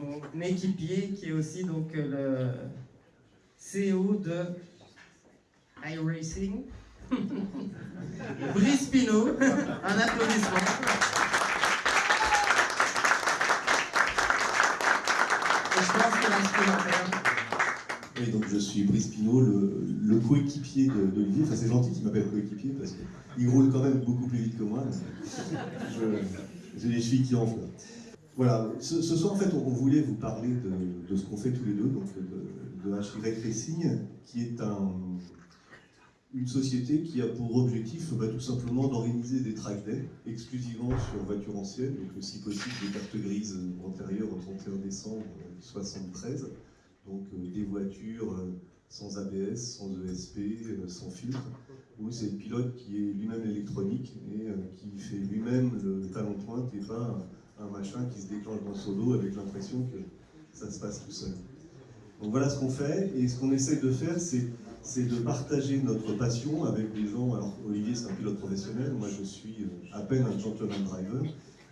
mon équipier qui est aussi donc le CEO de iRacing, Brice Pinot. Un applaudissement. Et je pense que l'instrumentaire oui, donc je suis Brice Pinot, le, coéquipier d'Olivier. Enfin, c'est gentil qu'il m'appelle coéquipier parce qu'il roule quand même beaucoup plus vite que moi. J'ai les chevilles qui enflent. Voilà, ce, soir en fait on, voulait vous parler de, ce qu'on fait tous les deux, donc de, de HY Racing, qui est un, une société qui a pour objectif bah, tout simplement d'organiser des track days exclusivement sur voitures anciennes, donc si possible des cartes grises antérieures au 31 décembre 1973 donc euh, des voitures euh, sans ABS, sans ESP, euh, sans filtre, où c'est le pilote qui est lui-même électronique et qui fait lui-même le talon de pointe et pas un, machin qui se déclenche dans son dos avec l'impression que ça se passe tout seul. Donc voilà ce qu'on fait, et ce qu'on essaie de faire, c'est de partager notre passion avec des gens, alors Olivier c'est un pilote professionnel, moi je suis à peine un gentleman driver,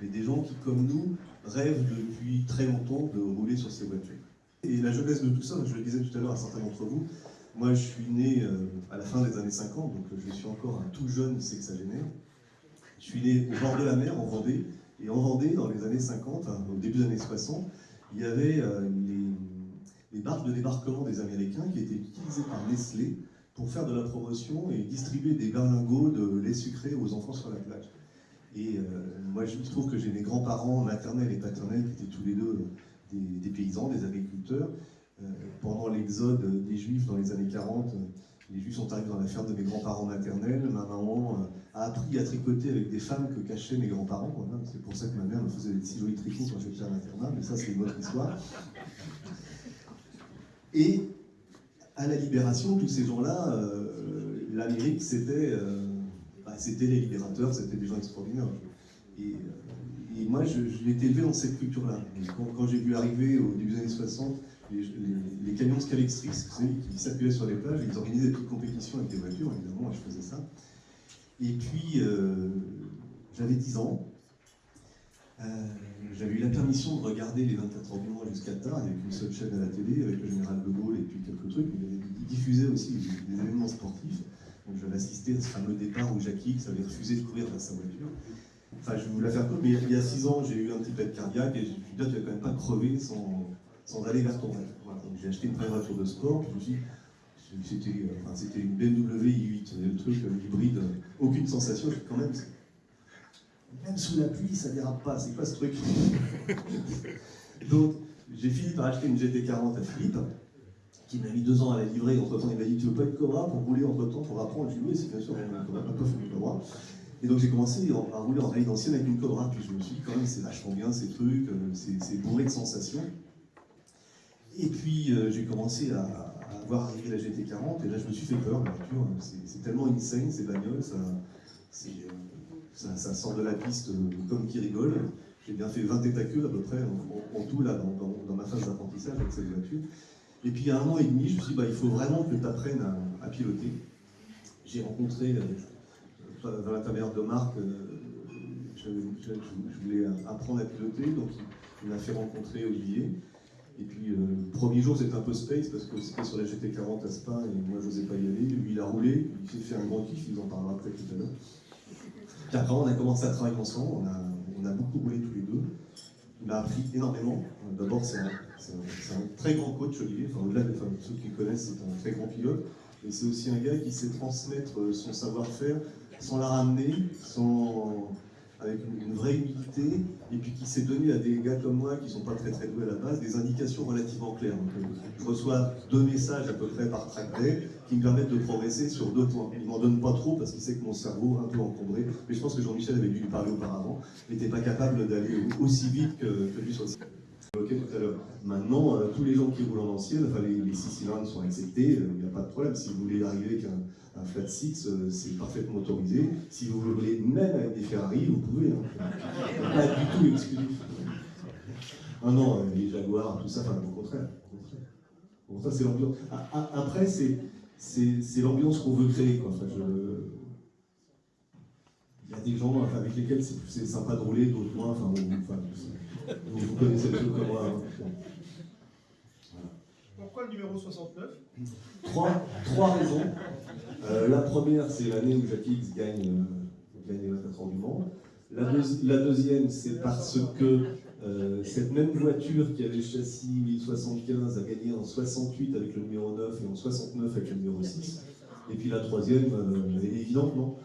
mais des gens qui, comme nous, rêvent depuis très longtemps de rouler sur ces voitures. Et la jeunesse de tout ça, je le disais tout à l'heure à certains d'entre vous, moi je suis né euh, à la fin des années 50, donc je suis encore un tout jeune sexagénaire. Je suis né au bord de la mer, en Vendée, et en Vendée, dans les années 50, hein, au début des années 60, il y avait euh, les, barques de débarquement des Américains qui étaient utilisées par Nestlé pour faire de la promotion et distribuer des berlingots de lait sucré aux enfants sur la plage. Et euh, moi, je trouve que j'ai mes grands-parents maternels et paternels qui étaient tous les deux des, paysans, des agriculteurs. Euh, pendant l'exode des Juifs dans les années 40, les Juifs sont arrivés dans la ferme de mes grands-parents maternels. Ma maman euh, a appris à tricoter avec des femmes que cachaient mes grands-parents. C'est pour ça que ma mère me faisait des si jolis tricots quand j'étais à l'internat, mais ça c'est une autre histoire. Et à la libération, tous ces gens-là, euh, l'Amérique c'était bah, c'était les libérateurs, c'était des gens extraordinaires. Et, et moi, je, l'ai été élevé dans cette culture-là. Quand, j'ai vu arriver au début des années 60 les, camions Scalextrix qui s'appuyaient sur les plages, ils organisaient des petites compétitions avec des voitures, évidemment, moi je faisais ça. Et puis, euh, j'avais 10 ans. Euh, j'avais eu la permission de regarder les 24 heures du mois jusqu'à tard, avec une seule chaîne à la télé, avec le général de Gaulle et puis quelques trucs. Il diffusait aussi des, événements sportifs. Donc j'avais assisté à ce fameux départ où Jackie avait refusé de courir vers sa voiture. Enfin, je vous la faire courte, mais il y a six ans, j'ai eu un petit pet cardiaque et je me suis dit, tu vas quand même pas crever sans, aller vers ton rêve. donc j'ai acheté une vraie voiture de sport, je me suis c'était enfin, une BMW i8, le truc euh, hybride, euh, aucune sensation, quand même, même sous la pluie, ça dérape pas, c'est quoi ce truc? Donc, j'ai fini par acheter une GT40 à Philippe, qui m'a mis deux ans à la livrer, entre temps il m'a dit, tu veux pas être Cobra pour rouler entre temps, pour apprendre, je lui ai dit, c'est bien sûr, on a un peu fait Cobra. Et donc j'ai commencé à rouler en rallye ancienne avec une Cobra, puis je me suis dit quand même c'est vachement bien ces trucs, euh, c'est bourré de sensations. Et puis euh, j'ai commencé à, à, voir arriver la GT40, et là je me suis fait peur, la voiture, c'est tellement insane ces bagnoles, euh, ça, ça, sort de la piste comme qui rigole. J'ai bien fait 20 états à peu près en, tout là dans, ma phase d'apprentissage avec cette voiture. Et puis il y a un an et demi, je me suis dit bah, il faut vraiment que tu apprennes à, à piloter. J'ai rencontré dans l'intermédiaire de Marc, euh, je, voulais apprendre à piloter, donc il, m'a fait rencontrer Olivier. Et puis, euh, le premier jour, c'était un peu space parce que c'était sur la GT40 à Spa et moi, je n'osais pas y aller. Lui, il a roulé, il s'est fait un grand kiff, il en parlera après tout à l'heure. Puis après, on a commencé à travailler ensemble, on a, beaucoup roulé tous les deux. Il m'a appris énormément. D'abord, c'est un, très grand coach, Olivier. Enfin, au-delà de ceux qui connaissent, c'est un très grand pilote. Et c'est aussi un gars qui sait transmettre euh, son savoir-faire sans la ramener, sans, avec une, vraie humilité, et puis qui s'est donné à des gars comme moi qui ne sont pas très très doués à la base, des indications relativement claires. Euh, je reçois deux messages à peu près par tracté qui me permettent de progresser sur deux points. Il ne m'en donne pas trop parce qu'il sait que mon cerveau un peu encombré, mais je pense que Jean-Michel avait dû lui parler auparavant, n'était pas capable d'aller aussi vite que, que lui sur le Ok, tout à l'heure. Maintenant, euh, tous les gens qui roulent en ancienne, enfin les, les six cylindres sont acceptés, il n'y a pas de problème. Si vous voulez arriver avec un, un flat six, euh, c'est parfaitement autorisé. Si vous voulez même avec des Ferrari, vous pouvez. Hein. Pas du tout exclusif. Ah non, euh, les Jaguars, tout ça, enfin, au contraire. C'est l'ambiance. Ah, ah, après, c'est l'ambiance qu'on veut créer. Quoi. Enfin, je... il y a des gens enfin, avec lesquels c'est sympa de rouler, d'autres moins. Enfin, vous, enfin, vous, vous connaissez le truc comme moi. hein. Pourquoi le numéro 69 Trois, trois raisons. Euh, la première, c'est l'année où Jackie X gagne, euh, gagne les 24 heures du Mans. La, deuxi- la deuxième, c'est parce que euh, cette même voiture qui avait le châssis 1075 a gagné en 68 avec le numéro 9 et en 69 avec le numéro 6. Et puis la troisième, euh, évidente, non?